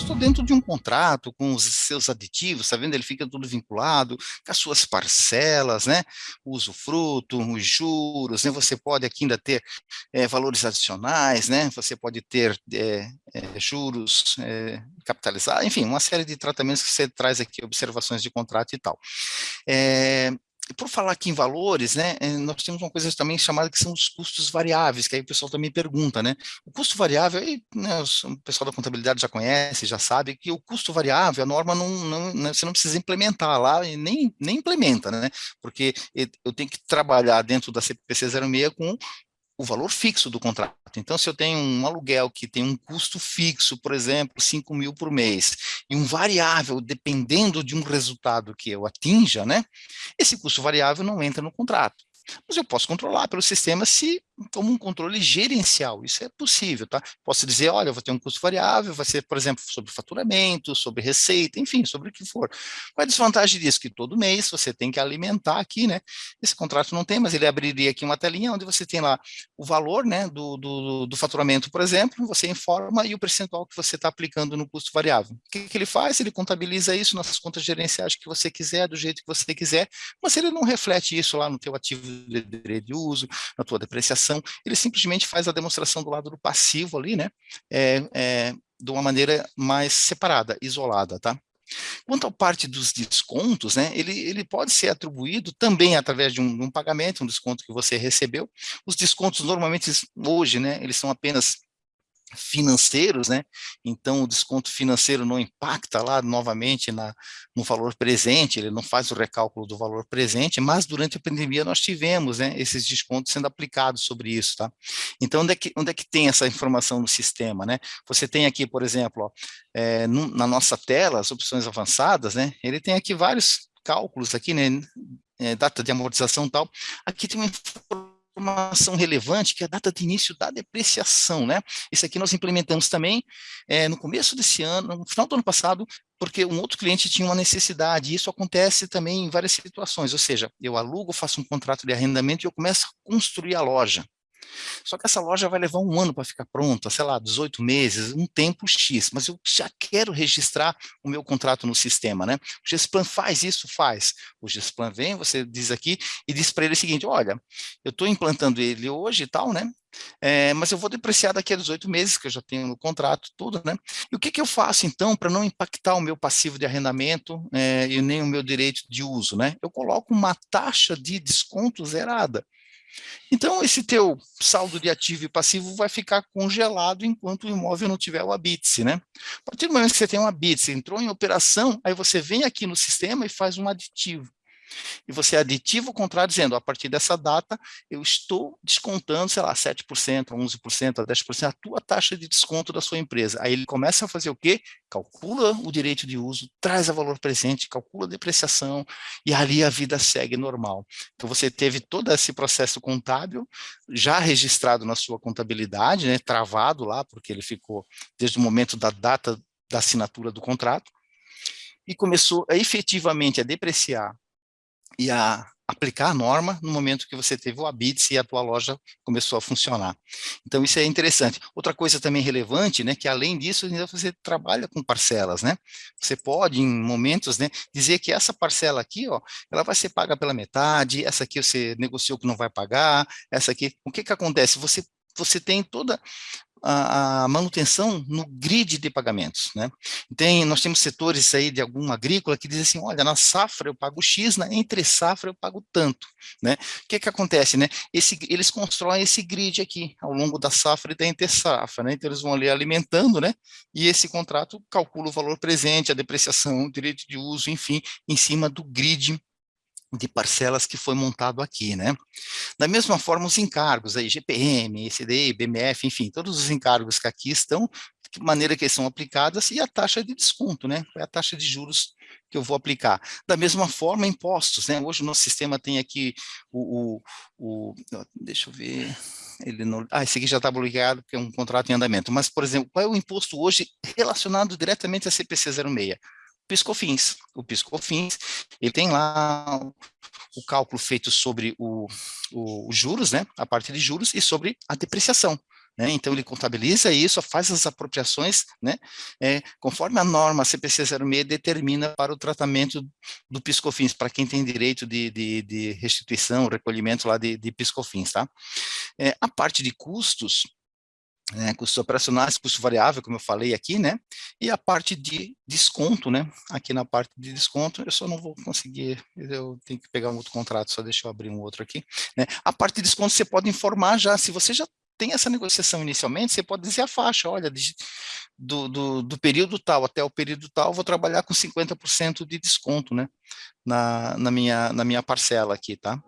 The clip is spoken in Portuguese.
estou dentro de um contrato com os seus aditivos, está vendo? Ele fica tudo vinculado com as suas parcelas, né? O usufruto, os juros, né? Você pode aqui ainda ter é, valores adicionais, né? Você pode ter é, é, juros capitalizados, enfim, uma série de tratamentos que você traz aqui, observações de contrato e tal. É, por falar aqui em valores, né, eh, nós temos uma coisa também chamada que são os custos variáveis, que aí o pessoal também pergunta, né, o custo variável, aí, né, o pessoal da contabilidade já conhece, já sabe que o custo variável, a norma não, não, né, você não precisa implementar lá, e nem, nem implementa, né, porque eu tenho que trabalhar dentro da CPC 06 com o valor fixo do contrato. Então, se eu tenho um aluguel que tem um custo fixo, por exemplo, 5 mil por mês, e um variável dependendo de um resultado que eu atinja, né, esse custo variável não entra no contrato. Mas eu posso controlar pelo sistema se como um controle gerencial, isso é possível, tá? Posso dizer, olha, eu vou ter um custo variável, vai ser, por exemplo, sobre faturamento, sobre receita, enfim, sobre o que for. Qual é a desvantagem disso? Que todo mês você tem que alimentar aqui, né? Esse contrato não tem, mas ele abriria aqui uma telinha onde você tem lá o valor, né, do, do, do faturamento, por exemplo, você informa e o percentual que você está aplicando no custo variável. O que, que ele faz? Ele contabiliza isso nas contas gerenciais que você quiser, do jeito que você quiser, mas ele não reflete isso lá no teu ativo de direito de uso, na tua depreciação, ele simplesmente faz a demonstração do lado do passivo ali, né, é, é, de uma maneira mais separada, isolada, tá? Quanto à parte dos descontos, né, ele, ele pode ser atribuído também através de um, um pagamento, um desconto que você recebeu. Os descontos normalmente hoje, né, eles são apenas financeiros, né? Então o desconto financeiro não impacta lá novamente na, no valor presente, ele não faz o recálculo do valor presente, mas durante a pandemia nós tivemos, né, esses descontos sendo aplicados sobre isso, tá? Então onde é que, onde é que tem essa informação no sistema, né? Você tem aqui, por exemplo, ó, é, no, na nossa tela, as opções avançadas, né? Ele tem aqui vários cálculos aqui, né? É, data de amortização tal. Aqui tem uma informação informação relevante, que é a data de início da depreciação, né? Isso aqui nós implementamos também é, no começo desse ano, no final do ano passado, porque um outro cliente tinha uma necessidade, e isso acontece também em várias situações, ou seja, eu alugo, faço um contrato de arrendamento e eu começo a construir a loja. Só que essa loja vai levar um ano para ficar pronta, sei lá, 18 meses, um tempo X, mas eu já quero registrar o meu contrato no sistema, né? O Gesplan faz isso? Faz. O Gesplan vem, você diz aqui, e diz para ele o seguinte, olha, eu estou implantando ele hoje e tal, né? É, mas eu vou depreciar daqui a 18 meses, que eu já tenho no contrato, tudo, né? E o que, que eu faço, então, para não impactar o meu passivo de arrendamento é, e nem o meu direito de uso, né? Eu coloco uma taxa de desconto zerada. Então, esse teu saldo de ativo e passivo vai ficar congelado enquanto o imóvel não tiver o habite né? A partir do momento que você tem um habite entrou em operação, aí você vem aqui no sistema e faz um aditivo e você aditiva o contrato dizendo, a partir dessa data, eu estou descontando, sei lá, 7%, 11%, 10%, a tua taxa de desconto da sua empresa. Aí ele começa a fazer o quê? Calcula o direito de uso, traz a valor presente, calcula a depreciação, e ali a vida segue normal. Então você teve todo esse processo contábil já registrado na sua contabilidade, né, travado lá, porque ele ficou desde o momento da data da assinatura do contrato, e começou a, efetivamente a depreciar e a aplicar a norma no momento que você teve o habite e a tua loja começou a funcionar. Então isso é interessante. Outra coisa também relevante, né, que além disso você trabalha com parcelas, né? Você pode em momentos, né, dizer que essa parcela aqui, ó, ela vai ser paga pela metade, essa aqui você negociou que não vai pagar, essa aqui, o que que acontece? Você você tem toda a, manutenção no grid de pagamentos, né? Tem, nós temos setores aí de alguma agrícola que dizem assim, olha, na safra eu pago X, na entre safra eu pago tanto, né? O que que acontece, né? Esse, eles constroem esse grid aqui, ao longo da safra e da entre safra, né? Então eles vão ali alimentando, né? E esse contrato calcula o valor presente, a depreciação, o direito de uso, enfim, em cima do grid de parcelas que foi montado aqui, né? Da mesma forma, os encargos, aí, GPM, ECDI, BMF, enfim, todos os encargos que aqui estão, de maneira que são aplicadas, e a taxa de desconto, né? É a taxa de juros que eu vou aplicar. Da mesma forma, impostos, né? Hoje o nosso sistema tem aqui o, o, o deixa eu ver, ele não, ah, esse aqui já está bloqueado, porque é um contrato em andamento, mas, por exemplo, qual é o imposto hoje relacionado diretamente à CPC 06? Piscofins. O Piscofins, ele tem lá o cálculo feito sobre os juros, né, a parte de juros, e sobre a depreciação. né? Então ele contabiliza isso, faz as apropriações, né? É, conforme a norma CPC 06 determina para o tratamento do piscofins, para quem tem direito de, de, de restituição, recolhimento lá de, de piscofins, tá? É, a parte de custos, né, custos operacionais, custo variável, como eu falei aqui, né, e a parte de desconto, né, aqui na parte de desconto, eu só não vou conseguir, eu tenho que pegar um outro contrato, só deixa eu abrir um outro aqui, né, a parte de desconto você pode informar já, se você já tem essa negociação inicialmente, você pode dizer a faixa, olha, de, do, do, do, período tal até o período tal, vou trabalhar com 50% de desconto, né, na, na, minha, na minha parcela aqui, tá?